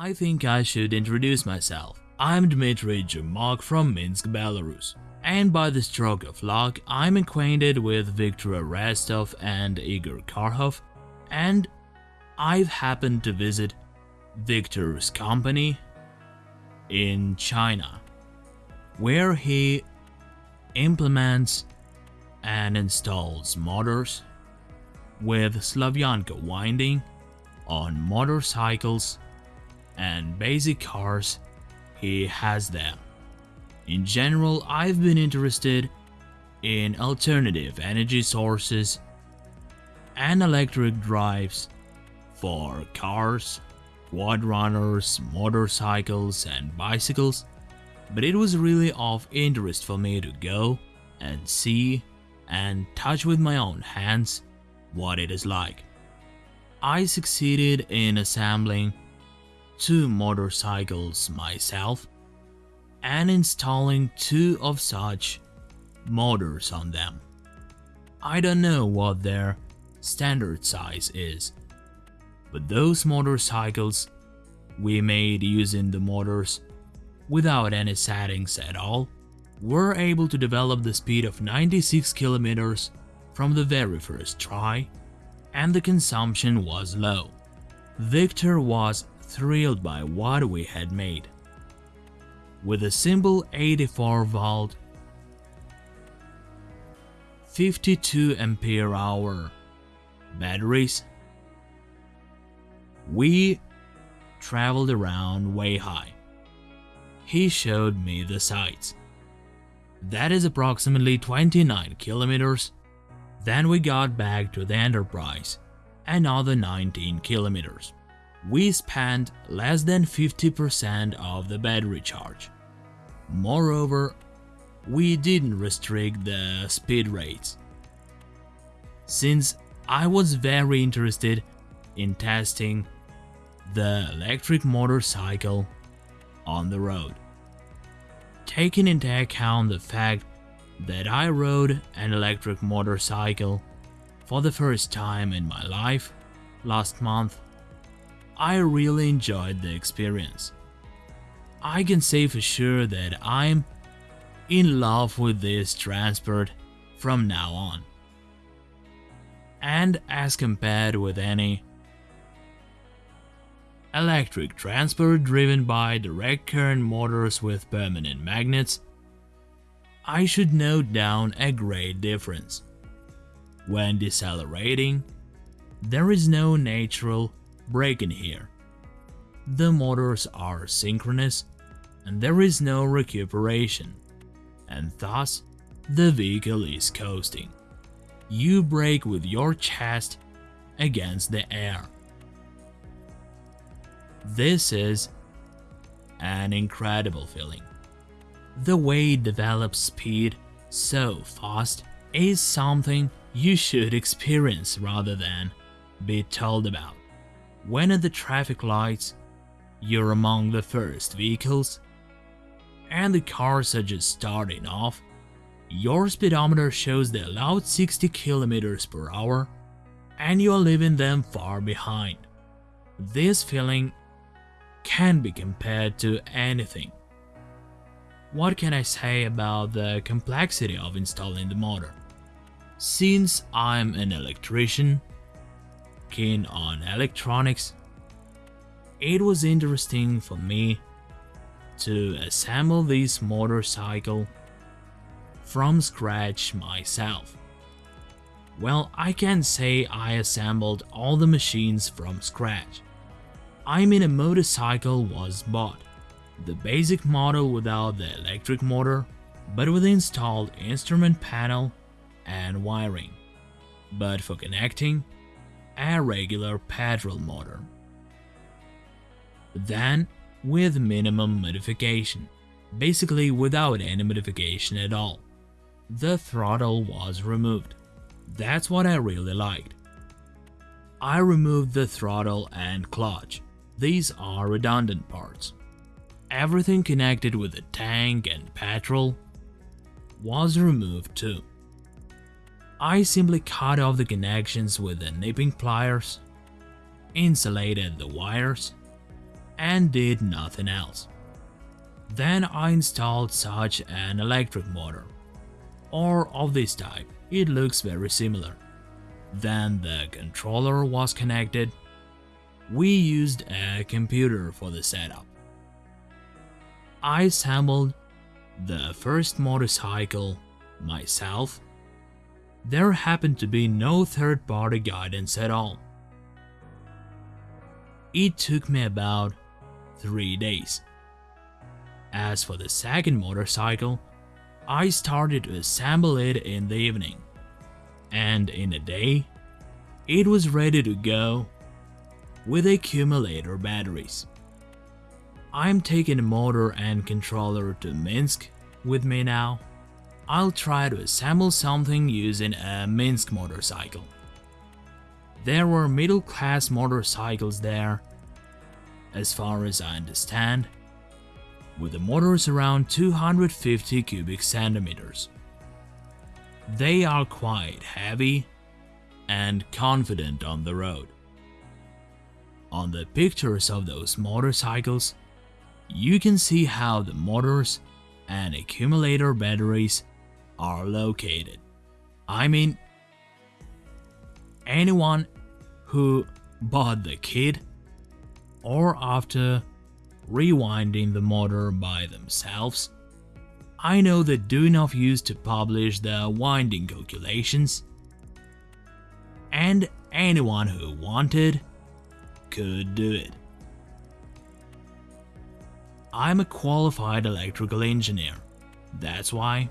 I think I should introduce myself. I'm Dmitry Jermak from Minsk, Belarus. And by the stroke of luck, I'm acquainted with Viktor Arestov and Igor Karhov, and I've happened to visit Viktor's company in China, where he implements and installs motors with Slavyanka winding on motorcycles and basic cars he has them. In general, I've been interested in alternative energy sources and electric drives for cars, quad runners, motorcycles and bicycles, but it was really of interest for me to go and see and touch with my own hands what it is like. I succeeded in assembling two motorcycles myself and installing two of such motors on them. I don't know what their standard size is, but those motorcycles we made using the motors without any settings at all were able to develop the speed of 96 kilometers from the very first try and the consumption was low. Victor was thrilled by what we had made. With a simple 84 volt 52 ampere hour batteries, we traveled around Weihai. He showed me the sights. That is approximately 29 kilometers. Then we got back to the Enterprise, another 19 kilometers we spent less than 50% of the battery charge. Moreover, we didn't restrict the speed rates. Since I was very interested in testing the electric motorcycle on the road. Taking into account the fact that I rode an electric motorcycle for the first time in my life last month, I really enjoyed the experience. I can say for sure that I'm in love with this transport from now on. And as compared with any electric transport driven by direct current motors with permanent magnets, I should note down a great difference. When decelerating, there is no natural brake in here. The motors are synchronous and there is no recuperation, and thus the vehicle is coasting. You brake with your chest against the air. This is an incredible feeling. The way it develops speed so fast is something you should experience rather than be told about. When at the traffic lights, you're among the first vehicles, and the cars are just starting off, your speedometer shows the allowed 60 km per hour, and you're leaving them far behind. This feeling can be compared to anything. What can I say about the complexity of installing the motor? Since I'm an electrician, keen on electronics, it was interesting for me to assemble this motorcycle from scratch myself. Well, I can't say I assembled all the machines from scratch. I mean a motorcycle was bought, the basic model without the electric motor, but with installed instrument panel and wiring. But for connecting, a regular petrol motor. Then, with minimum modification, basically without any modification at all. The throttle was removed. That's what I really liked. I removed the throttle and clutch. These are redundant parts. Everything connected with the tank and petrol was removed too. I simply cut off the connections with the nipping pliers, insulated the wires, and did nothing else. Then I installed such an electric motor, or of this type, it looks very similar. Then the controller was connected. We used a computer for the setup. I assembled the first motorcycle myself. There happened to be no third-party guidance at all. It took me about 3 days. As for the second motorcycle, I started to assemble it in the evening, and in a day, it was ready to go with accumulator batteries. I'm taking motor and controller to Minsk with me now. I'll try to assemble something using a Minsk motorcycle. There were middle-class motorcycles there, as far as I understand, with the motors around 250 cubic centimeters. They are quite heavy and confident on the road. On the pictures of those motorcycles, you can see how the motors and accumulator batteries are located. I mean, anyone who bought the kit or after rewinding the motor by themselves, I know they do enough use to publish the winding calculations, and anyone who wanted could do it. I'm a qualified electrical engineer. That's why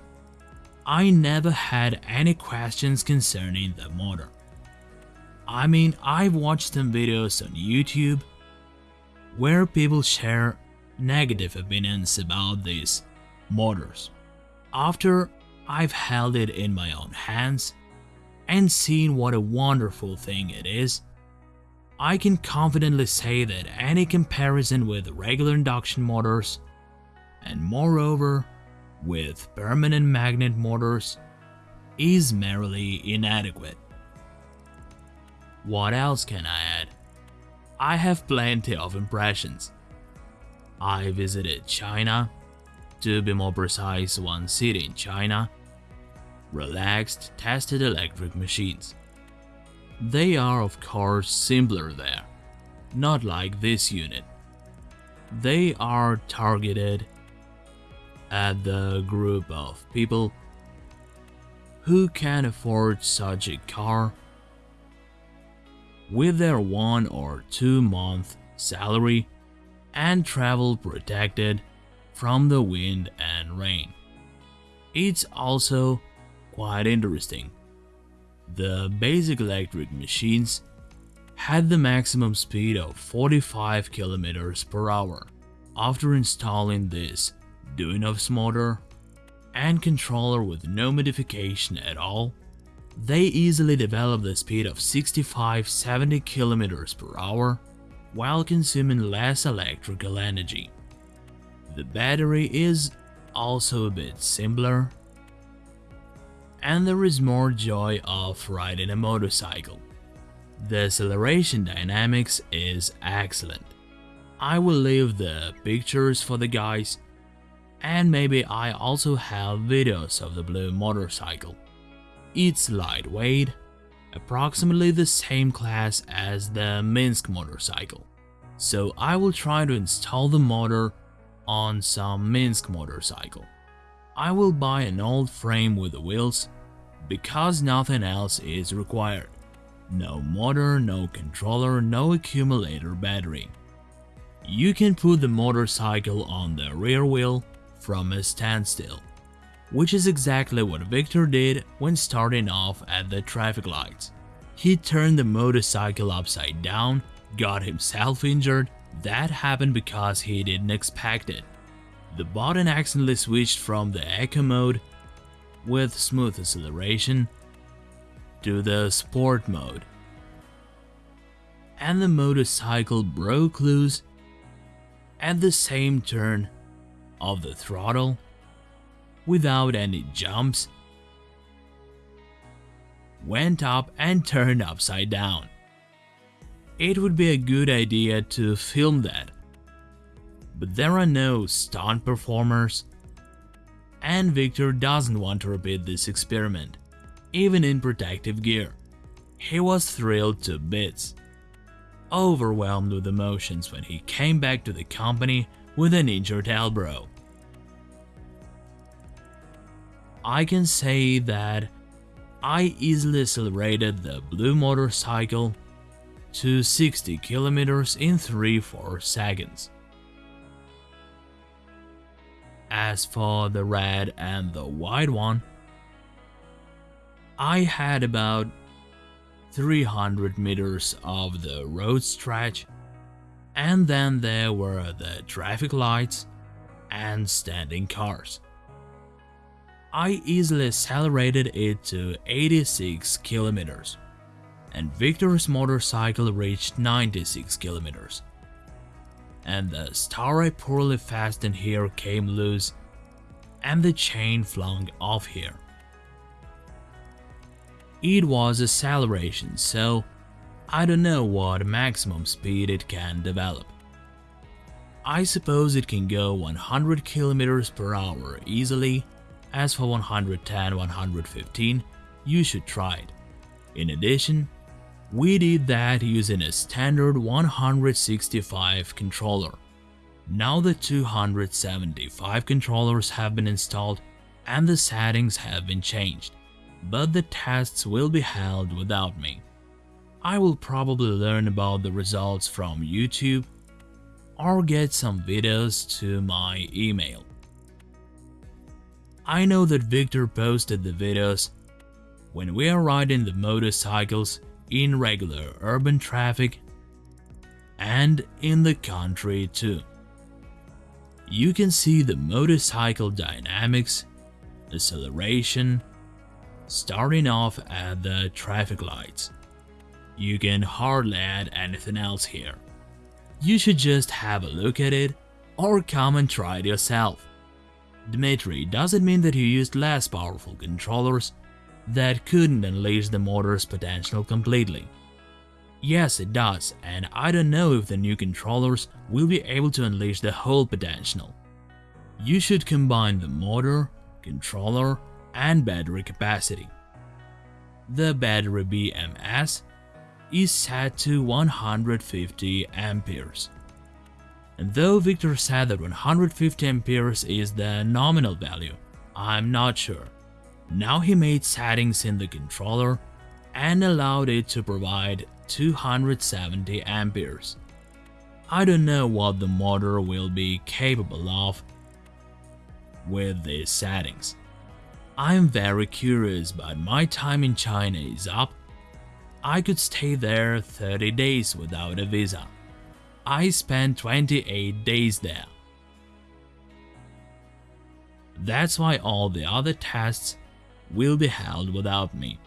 I never had any questions concerning the motor. I mean, I've watched some videos on YouTube where people share negative opinions about these motors. After I've held it in my own hands and seen what a wonderful thing it is, I can confidently say that any comparison with regular induction motors, and moreover with permanent magnet motors, is merely inadequate. What else can I add? I have plenty of impressions. I visited China, to be more precise one city in China, relaxed, tested electric machines. They are of course simpler there, not like this unit. They are targeted at the group of people who can afford such a car with their one or two month salary and travel protected from the wind and rain. It's also quite interesting the basic electric machines had the maximum speed of 45 km per hour. After installing this Duyunov's motor and controller with no modification at all, they easily develop the speed of 65-70 km per hour while consuming less electrical energy. The battery is also a bit simpler and there is more joy of riding a motorcycle. The acceleration dynamics is excellent. I will leave the pictures for the guys and maybe I also have videos of the blue motorcycle. It's lightweight, approximately the same class as the Minsk motorcycle. So I will try to install the motor on some Minsk motorcycle. I will buy an old frame with the wheels because nothing else is required. No motor, no controller, no accumulator battery. You can put the motorcycle on the rear wheel from a standstill, which is exactly what Victor did when starting off at the traffic lights. He turned the motorcycle upside down, got himself injured, that happened because he didn't expect it. The button accidentally switched from the Eco mode with smooth acceleration to the sport mode. And the motorcycle broke loose at the same turn of the throttle without any jumps, went up and turned upside down. It would be a good idea to film that but there are no stunt performers. And Victor doesn't want to repeat this experiment, even in protective gear. He was thrilled to bits, overwhelmed with emotions when he came back to the company with an injured elbow. I can say that I easily accelerated the blue motorcycle to 60 kilometers in 3-4 seconds. As for the red and the white one, I had about 300 meters of the road stretch and then there were the traffic lights and standing cars. I easily accelerated it to 86 kilometers, and Victor's motorcycle reached 96 kilometers. And the star I poorly fastened here came loose, and the chain flung off here. It was acceleration, so I don't know what maximum speed it can develop. I suppose it can go 100 km per hour easily, as for 110-115, you should try it. In addition, we did that using a standard 165 controller. Now the 275 controllers have been installed and the settings have been changed, but the tests will be held without me. I will probably learn about the results from YouTube or get some videos to my email. I know that Victor posted the videos when we are riding the motorcycles in regular urban traffic and in the country too. You can see the motorcycle dynamics, acceleration, starting off at the traffic lights. You can hardly add anything else here. You should just have a look at it or come and try it yourself. Dmitry doesn't mean that you used less powerful controllers that couldn't unleash the motor's potential completely. Yes, it does, and I don't know if the new controllers will be able to unleash the whole potential. You should combine the motor, controller, and battery capacity. The battery BMS is set to 150 amperes. And though Victor said that 150 amperes is the nominal value, I'm not sure. Now he made settings in the controller and allowed it to provide 270 amperes. I don't know what the motor will be capable of with these settings. I'm very curious but my time in China is up I could stay there 30 days without a visa. I spent 28 days there. That's why all the other tests will be held without me.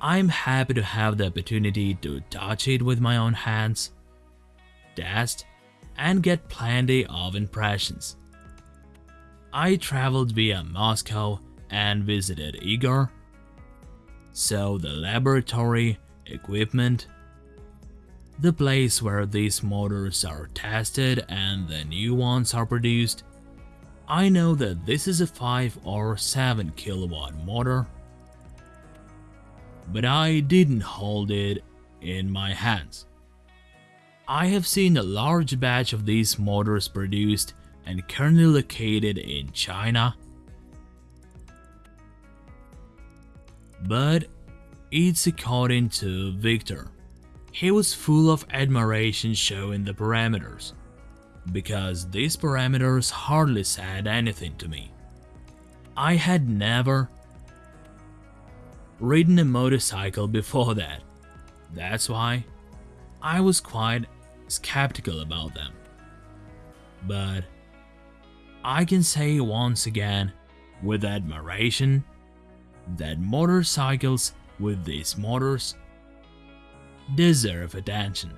I'm happy to have the opportunity to touch it with my own hands, test, and get plenty of impressions. I traveled via Moscow and visited Igor, so the laboratory equipment, the place where these motors are tested and the new ones are produced. I know that this is a 5 or 7 kilowatt motor, but I didn't hold it in my hands. I have seen a large batch of these motors produced and currently located in China, but it's according to Victor. He was full of admiration showing the parameters, because these parameters hardly said anything to me. I had never ridden a motorcycle before that. That's why I was quite skeptical about them. But I can say once again with admiration that motorcycles with these motors deserve attention.